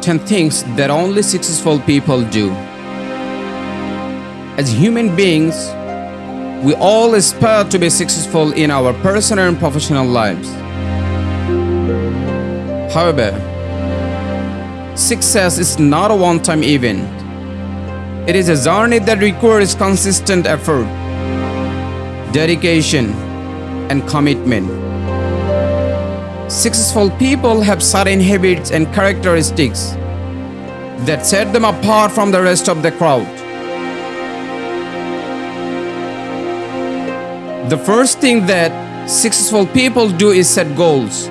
10 things that only successful people do. As human beings, we all aspire to be successful in our personal and professional lives. However, success is not a one time event, it is a journey that requires consistent effort, dedication, and commitment. Successful people have certain habits and characteristics that set them apart from the rest of the crowd. The first thing that successful people do is set goals.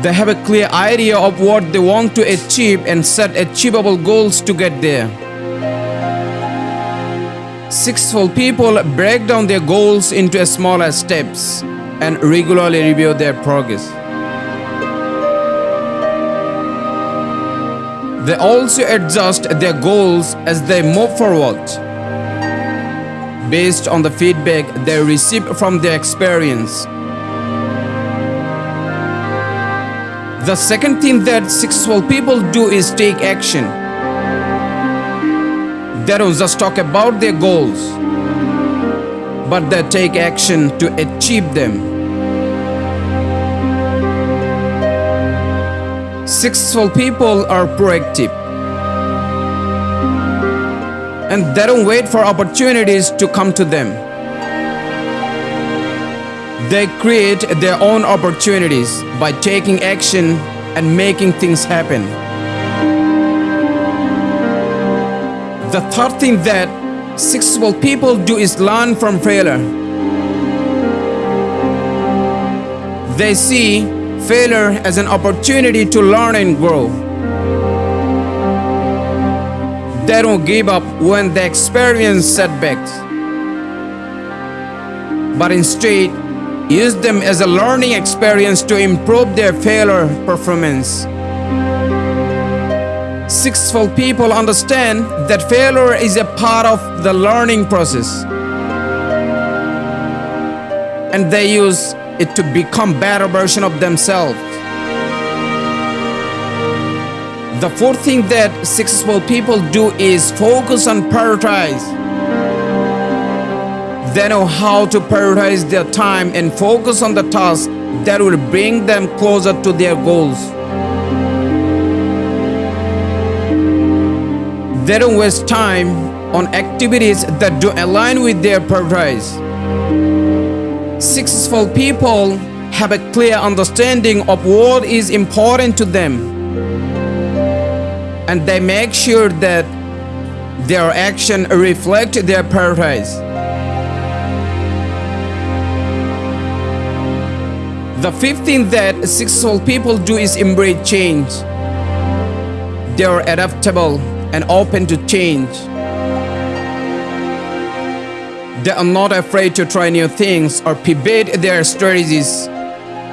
They have a clear idea of what they want to achieve and set achievable goals to get there. Successful people break down their goals into smaller steps and regularly review their progress. They also adjust their goals as they move forward based on the feedback they receive from their experience. The second thing that successful people do is take action. They don't just talk about their goals, but they take action to achieve them. Successful people are proactive and they don't wait for opportunities to come to them. They create their own opportunities by taking action and making things happen. The third thing that successful people do is learn from failure. They see failure as an opportunity to learn and grow. They don't give up when they experience setbacks, but instead use them as a learning experience to improve their failure performance. Successful people understand that failure is a part of the learning process and they use it to become better version of themselves. The fourth thing that successful people do is focus and prioritize. They know how to prioritize their time and focus on the tasks that will bring them closer to their goals. They don't waste time on activities that don't align with their priorities. Successful people have a clear understanding of what is important to them and they make sure that their action reflect their priorities. The fifth thing that successful people do is embrace change. They are adaptable and open to change. They are not afraid to try new things or pivot their strategies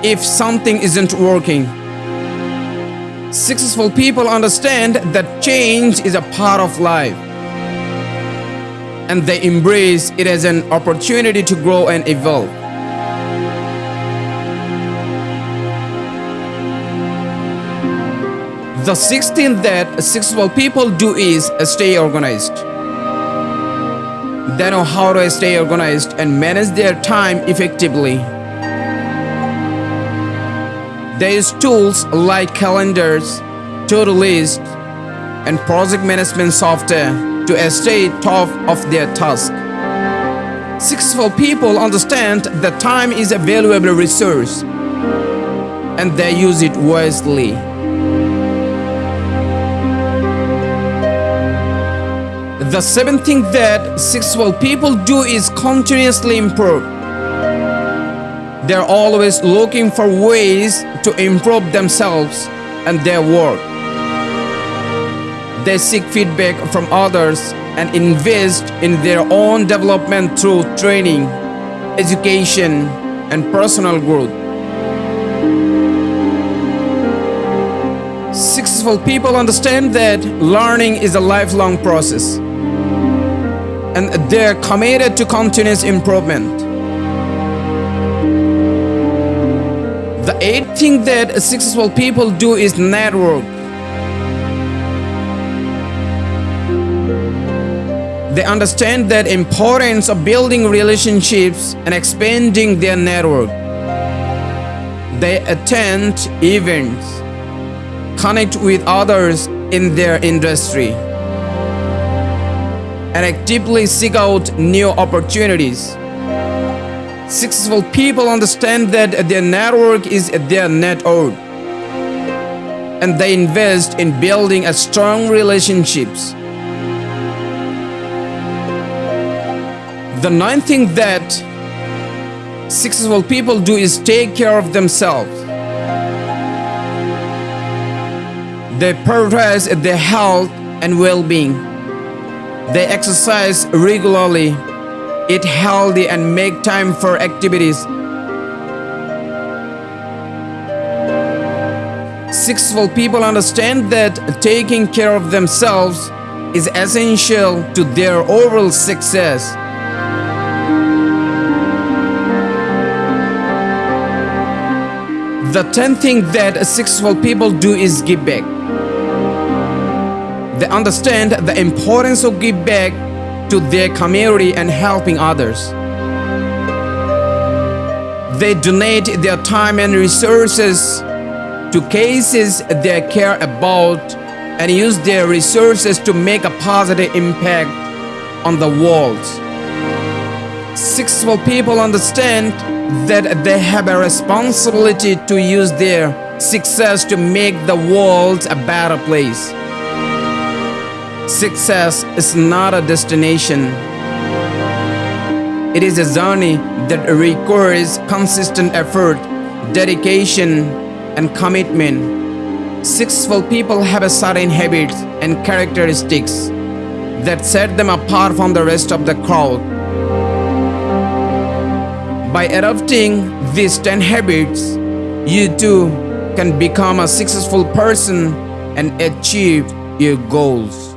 if something isn't working. Successful people understand that change is a part of life and they embrace it as an opportunity to grow and evolve. The sixth thing that successful people do is stay organized. They know how to stay organized and manage their time effectively. They use tools like calendars, to-do lists, and project management software to stay top of their task. Successful people understand that time is a valuable resource and they use it wisely. The seventh thing that successful people do is continuously improve. They're always looking for ways to improve themselves and their work. They seek feedback from others and invest in their own development through training, education, and personal growth. Successful people understand that learning is a lifelong process and they're committed to continuous improvement. The eighth thing that successful people do is network. They understand that importance of building relationships and expanding their network. They attend events, connect with others in their industry, and actively seek out new opportunities. Successful people understand that their network is their net worth, and they invest in building a strong relationships. The ninth thing that successful people do is take care of themselves. They prioritize their health and well-being. They exercise regularly, eat healthy and make time for activities. Successful people understand that taking care of themselves is essential to their overall success. The tenth thing that successful people do is give back. They understand the importance of give back to their community and helping others. They donate their time and resources to cases they care about and use their resources to make a positive impact on the world. Successful people understand that they have a responsibility to use their success to make the world a better place. Success is not a destination. It is a journey that requires consistent effort, dedication, and commitment. Successful people have a certain habits and characteristics that set them apart from the rest of the crowd. By adopting these 10 habits, you too can become a successful person and achieve your goals.